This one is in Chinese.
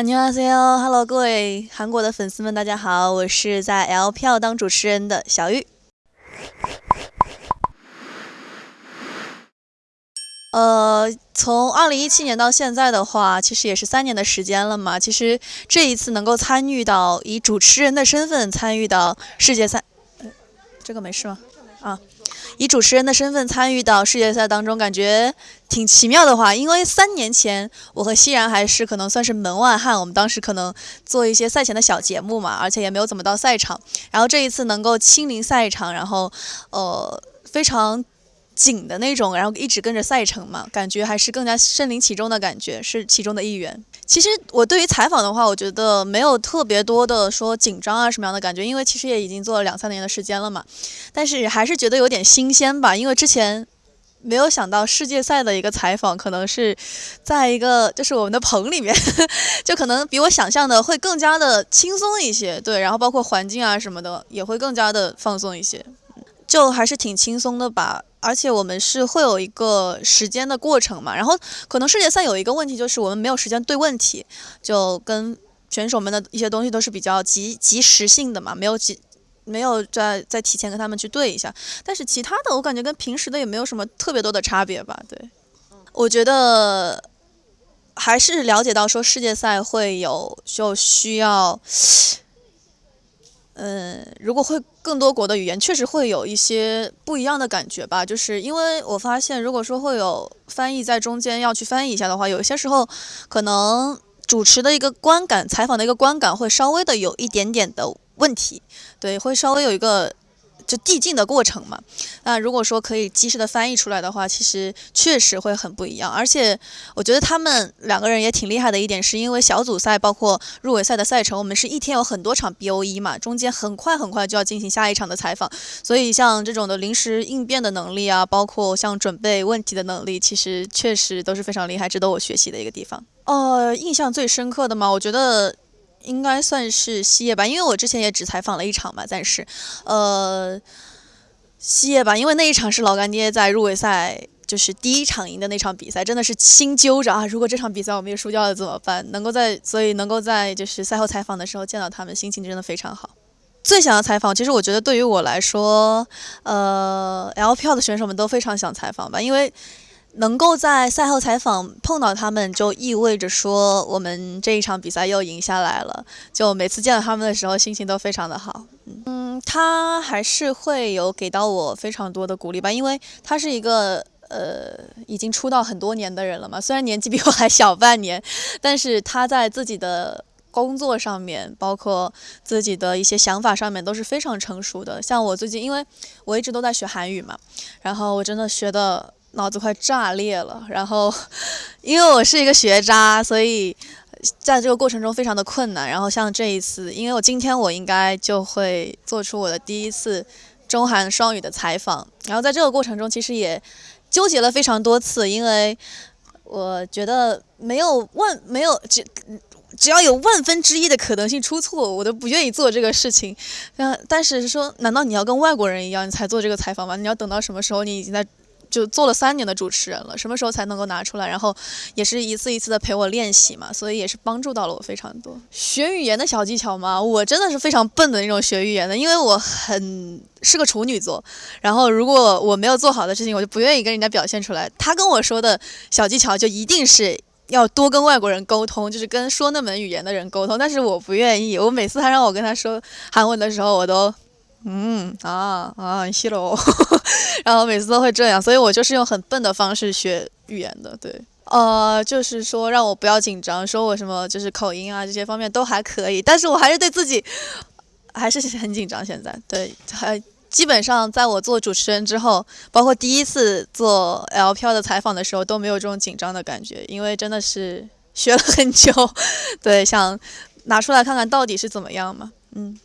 안녕하세요，Hello，各位韩国的粉丝们，大家好，我是在 L 票当主持人的小玉。呃，从二零一七年到现在的话，其实也是三年的时间了嘛。其实这一次能够参与到以主持人的身份参与到世界赛，这个没事吗？啊。 以主持人的身份参与到世界赛当中，感觉挺奇妙的话，因为三年前我和熙然还是可能算是门外汉，我们当时可能做一些赛前的小节目嘛，而且也没有怎么到赛场。然后这一次能够亲临赛场，然后呃非常。紧的那种，然后一直跟着赛程嘛，感觉还是更加身临其中的感觉，是其中的一员。其实我对于采访的话，我觉得没有特别多的说紧张啊什么样的感觉，因为其实也已经做了两三年的时间了嘛。但是还是觉得有点新鲜吧，因为之前没有想到世界赛的一个采访可能是在一个就是我们的棚里面，就可能比我想象的会更加的轻松一些。对，然后包括环境啊什么的也会更加的放松一些，就还是挺轻松的吧。而且我们是会有一个时间的过程嘛，然后可能世界赛有一个问题就是我们没有时间对问题，就跟选手们的一些东西都是比较及及时性的嘛，没有及没有在在提前跟他们去对一下。但是其他的我感觉跟平时的也没有什么特别多的差别吧。对，我觉得还是了解到说世界赛会有就需要。嗯，如果会更多国的语言，确实会有一些不一样的感觉吧。就是因为我发现，如果说会有翻译在中间要去翻译一下的话，有些时候可能主持的一个观感、采访的一个观感会稍微的有一点点的问题，对，会稍微有一个。就递进的过程嘛，那如果说可以及时的翻译出来的话，其实确实会很不一样。而且我觉得他们两个人也挺厉害的一点，是因为小组赛包括入围赛的赛程，我们是一天有很多场 B O E 嘛，中间很快很快就要进行下一场的采访，所以像这种的临时应变的能力啊，包括像准备问题的能力，其实确实都是非常厉害，值得我学习的一个地方。呃，印象最深刻的嘛，我觉得。应该算是西叶吧，因为我之前也只采访了一场嘛，暂时，呃，西叶吧，因为那一场是老干爹在入围赛就是第一场赢的那场比赛，真的是心揪着啊！如果这场比赛我们也输掉了怎么办？能够在，所以能够在就是赛后采访的时候见到他们，心情真的非常好。最想要采访，其实我觉得对于我来说，呃，L 票的选手们都非常想采访吧，因为。能够在赛后采访碰到他们，就意味着说我们这一场比赛又赢下来了。就每次见到他们的时候，心情都非常的好。嗯，他还是会有给到我非常多的鼓励吧，因为他是一个呃已经出道很多年的人了嘛。虽然年纪比我还小半年，但是他在自己的工作上面，包括自己的一些想法上面都是非常成熟的。像我最近，因为我一直都在学韩语嘛，然后我真的学的。脑子快炸裂了，然后，因为我是一个学渣，所以在这个过程中非常的困难。然后像这一次，因为我今天我应该就会做出我的第一次中韩双语的采访，然后在这个过程中其实也纠结了非常多次，因为我觉得没有万没有只只要有万分之一的可能性出错，我都不愿意做这个事情。嗯，但是说，难道你要跟外国人一样你才做这个采访吗？你要等到什么时候你已经在？就做了三年的主持人了，什么时候才能够拿出来？然后也是一次一次的陪我练习嘛，所以也是帮助到了我非常多。学语言的小技巧嘛，我真的是非常笨的那种学语言的，因为我很是个处女座。然后如果我没有做好的事情，我就不愿意跟人家表现出来。他跟我说的小技巧就一定是要多跟外国人沟通，就是跟说那门语言的人沟通。但是我不愿意，我每次他让我跟他说韩文的时候，我都。嗯啊啊，谢喽，然后每次都会这样，所以我就是用很笨的方式学语言的，对，呃，就是说让我不要紧张，说我什么就是口音啊这些方面都还可以，但是我还是对自己还是很紧张。现在对，还基本上在我做主持人之后，包括第一次做 L 票的采访的时候都没有这种紧张的感觉，因为真的是学了很久，对，想拿出来看看到底是怎么样嘛，嗯。